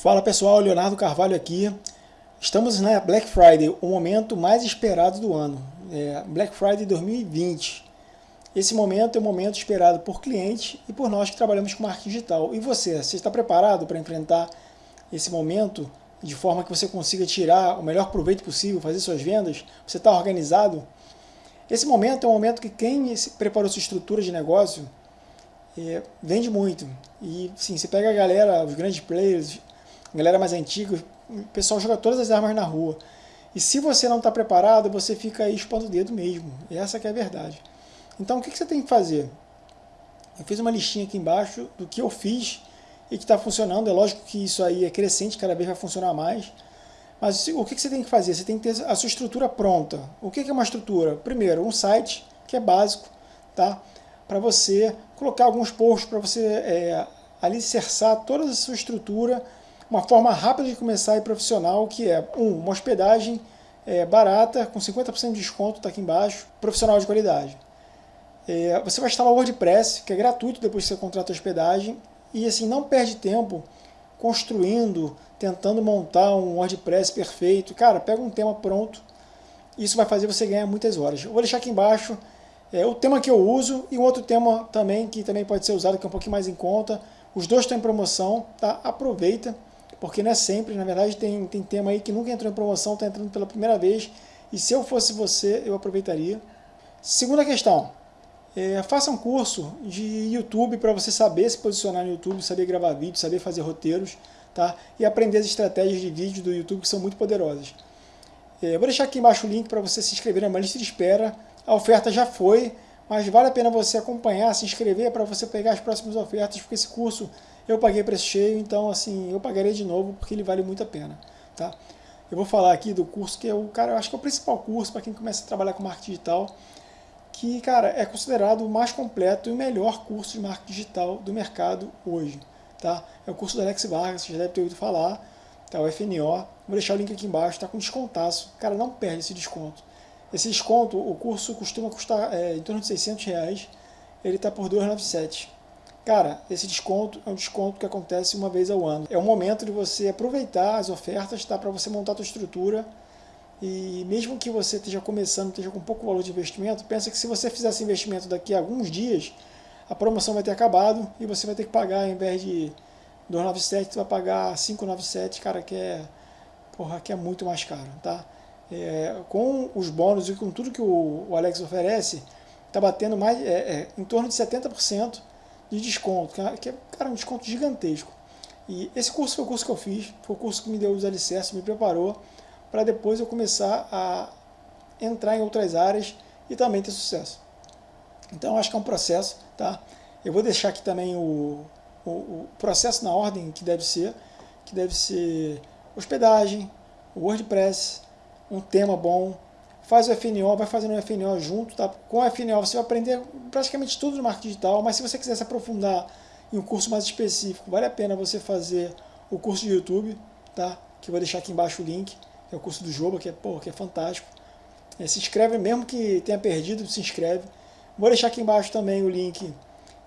Fala pessoal, Leonardo Carvalho aqui. Estamos na Black Friday, o momento mais esperado do ano. É Black Friday 2020. Esse momento é o momento esperado por cliente e por nós que trabalhamos com marketing digital. E você, você está preparado para enfrentar esse momento de forma que você consiga tirar o melhor proveito possível, fazer suas vendas? Você está organizado? Esse momento é um momento que quem preparou sua estrutura de negócio é, vende muito. E sim, você pega a galera, os grandes players, galera mais antiga, o pessoal joga todas as armas na rua. E se você não está preparado, você fica aí expondo o dedo mesmo. E essa é a verdade. Então o que, que você tem que fazer? Eu fiz uma listinha aqui embaixo do que eu fiz e que está funcionando. É lógico que isso aí é crescente, cada vez vai funcionar mais. Mas o que, que você tem que fazer? Você tem que ter a sua estrutura pronta. O que, que é uma estrutura? Primeiro, um site, que é básico, tá? para você colocar alguns posts, para você é, alicerçar toda a sua estrutura, uma forma rápida de começar e profissional, que é, um, uma hospedagem é, barata, com 50% de desconto, está aqui embaixo, profissional de qualidade. É, você vai instalar o WordPress, que é gratuito depois que você contrata a hospedagem, e assim, não perde tempo construindo, tentando montar um WordPress perfeito. Cara, pega um tema pronto, isso vai fazer você ganhar muitas horas. Eu vou deixar aqui embaixo é, o tema que eu uso e um outro tema também que também pode ser usado, que é um pouquinho mais em conta. Os dois estão em promoção, tá? aproveita, porque não é sempre, na verdade tem, tem tema aí que nunca entrou em promoção, está entrando pela primeira vez, e se eu fosse você, eu aproveitaria. Segunda questão, é, faça um curso de YouTube para você saber se posicionar no YouTube, saber gravar vídeos, saber fazer roteiros, tá? e aprender as estratégias de vídeo do YouTube que são muito poderosas. É, vou deixar aqui embaixo o link para você se inscrever na lista de espera, a oferta já foi, mas vale a pena você acompanhar, se inscrever para você pegar as próximas ofertas, porque esse curso eu paguei preço cheio, então assim, eu pagarei de novo porque ele vale muito a pena. Tá? Eu vou falar aqui do curso que é o cara, eu acho que é o principal curso para quem começa a trabalhar com marketing digital, que, cara, é considerado o mais completo e o melhor curso de marketing digital do mercado hoje. Tá? É o curso do Alex Vargas, você já deve ter ouvido falar, tá? o FNO. Vou deixar o link aqui embaixo, está com descontaço. Cara, não perde esse desconto. Esse desconto, o curso costuma custar é, em torno de 600 reais, ele está por 297. Cara, esse desconto é um desconto que acontece uma vez ao ano. É o momento de você aproveitar as ofertas tá, para você montar a sua estrutura e mesmo que você esteja começando, esteja com pouco valor de investimento, pensa que se você fizer esse investimento daqui a alguns dias, a promoção vai ter acabado e você vai ter que pagar, ao invés de 297, você vai pagar 597, cara, que é, porra, que é muito mais caro, tá? é, com os bônus e com tudo que o, o Alex oferece, está batendo mais, é, é, em torno de 70% de desconto, que é, cara, um desconto gigantesco. E esse curso foi o curso que eu fiz, foi o curso que me deu os alicerces, me preparou para depois eu começar a entrar em outras áreas e também ter sucesso. Então acho que é um processo, tá? Eu vou deixar aqui também o, o, o processo na ordem que deve ser, que deve ser hospedagem, WordPress, um tema bom, faz o FNO, vai fazendo o FNO junto, tá? com o FNO você vai aprender praticamente tudo no marketing digital, mas se você quiser se aprofundar em um curso mais específico, vale a pena você fazer o curso de YouTube, tá? que eu vou deixar aqui embaixo o link, é o curso do Joba, que é, pô, que é fantástico. É, se inscreve, mesmo que tenha perdido, se inscreve. Vou deixar aqui embaixo também o link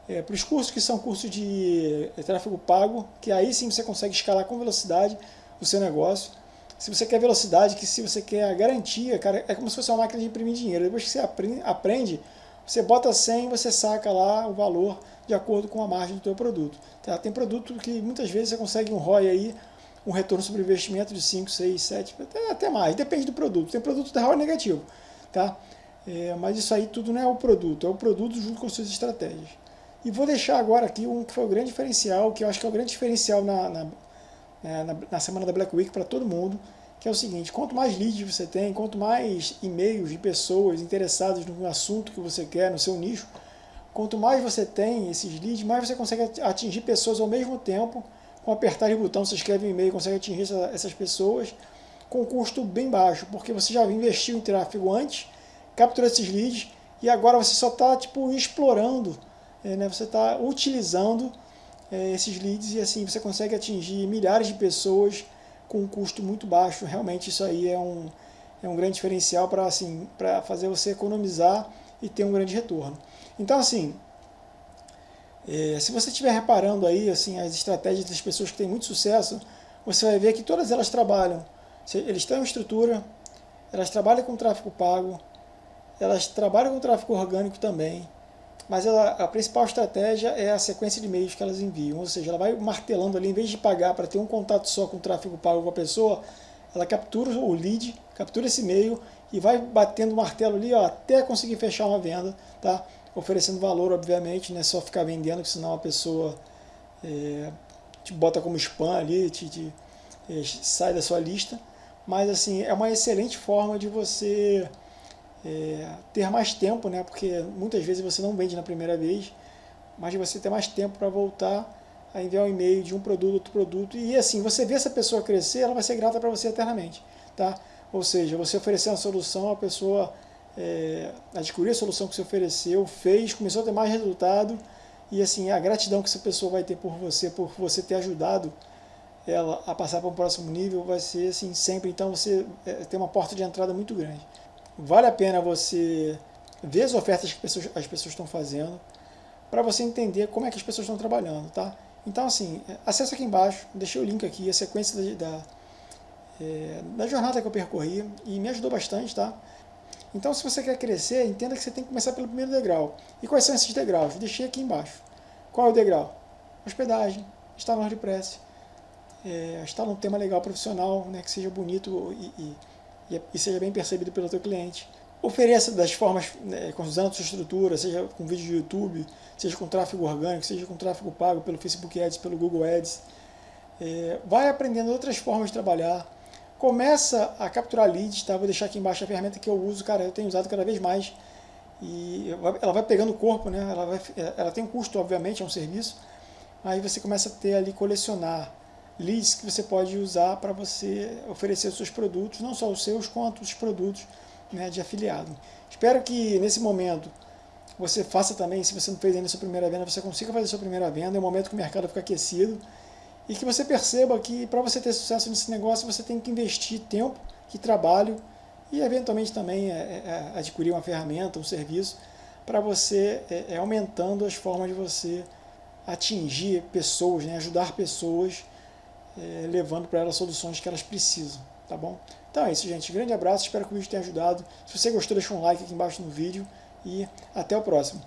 é, para os cursos que são cursos de é, tráfego pago, que aí sim você consegue escalar com velocidade o seu negócio se você quer velocidade, que se você quer a garantia, cara, é como se fosse uma máquina de imprimir dinheiro. Depois que você aprende, você bota 100 e você saca lá o valor de acordo com a margem do teu produto. Tá? Tem produto que muitas vezes você consegue um ROI aí, um retorno sobre investimento de 5, 6, 7, até, até mais, depende do produto. Tem produto dá ROI negativo, tá? É, mas isso aí tudo não é o produto, é o produto junto com suas estratégias. E vou deixar agora aqui um que foi o grande diferencial, que eu acho que é o grande diferencial na, na né, na, na, semana da Black Week para todo mundo, que é o seguinte, quanto mais leads você tem, quanto mais e-mails de pessoas interessadas no assunto que você quer, no seu nicho, quanto mais você tem esses leads, mais você consegue atingir pessoas ao mesmo tempo, com apertar de botão, você escreve um e-mail, consegue atingir essa, essas pessoas com custo bem baixo, porque você já investiu em tráfego antes, capturou esses leads, e agora você só está tipo, explorando, é, né, você está utilizando é, esses leads e assim você consegue atingir milhares de pessoas com um custo muito baixo. Realmente isso aí é um, é um grande diferencial para assim, fazer você economizar e ter um grande retorno. Então assim, é, se você estiver reparando aí assim, as estratégias das pessoas que têm muito sucesso, você vai ver que todas elas trabalham, eles têm uma estrutura, elas trabalham com tráfego pago, elas trabalham com tráfego orgânico também, mas a principal estratégia é a sequência de e-mails que elas enviam, ou seja, ela vai martelando ali, em vez de pagar para ter um contato só com tráfego pago com a pessoa, ela captura o lead, captura esse e-mail e vai batendo o martelo ali ó, até conseguir fechar uma venda, tá? oferecendo valor, obviamente, não é só ficar vendendo, senão a pessoa é, te bota como spam ali, te, te é, sai da sua lista. Mas assim, é uma excelente forma de você é, ter mais tempo, né? porque muitas vezes você não vende na primeira vez, mas você ter mais tempo para voltar a enviar um e-mail de um produto, outro produto, e assim, você vê essa pessoa crescer, ela vai ser grata para você eternamente, tá? Ou seja, você oferecer uma solução, a pessoa é, adquiriu a solução que você ofereceu, fez, começou a ter mais resultado, e assim, a gratidão que essa pessoa vai ter por você, por você ter ajudado ela a passar para um próximo nível, vai ser assim sempre, então você é, tem uma porta de entrada muito grande. Vale a pena você ver as ofertas que as pessoas, as pessoas estão fazendo, para você entender como é que as pessoas estão trabalhando, tá? Então, assim, acessa aqui embaixo, deixei o link aqui, a sequência da, da, é, da jornada que eu percorri, e me ajudou bastante, tá? Então, se você quer crescer, entenda que você tem que começar pelo primeiro degrau. E quais são esses degraus? Deixei aqui embaixo. Qual é o degrau? Hospedagem, estar no WordPress, é, estar num tema legal profissional, né, que seja bonito e, e, e seja bem percebido pelo teu cliente ofereça das formas, né, usando sua estrutura, seja com vídeo de YouTube, seja com tráfego orgânico, seja com tráfego pago pelo Facebook Ads, pelo Google Ads. É, vai aprendendo outras formas de trabalhar. Começa a capturar leads, tá? vou deixar aqui embaixo a ferramenta que eu uso, cara, eu tenho usado cada vez mais. E ela vai pegando o corpo, né? ela, vai, ela tem um custo, obviamente, é um serviço. Aí você começa a ter ali, colecionar leads que você pode usar para você oferecer os seus produtos, não só os seus, quanto os produtos né, de afiliado. Espero que nesse momento você faça também, se você não fez ainda a sua primeira venda, você consiga fazer a sua primeira venda, é o momento que o mercado fica aquecido, e que você perceba que para você ter sucesso nesse negócio, você tem que investir tempo e trabalho, e eventualmente também é, é, é adquirir uma ferramenta, um serviço, para você é, é, aumentando as formas de você atingir pessoas, né, ajudar pessoas, é, levando para elas soluções que elas precisam, tá bom? Então é isso, gente. Grande abraço, espero que o vídeo tenha ajudado. Se você gostou, deixa um like aqui embaixo no vídeo e até o próximo.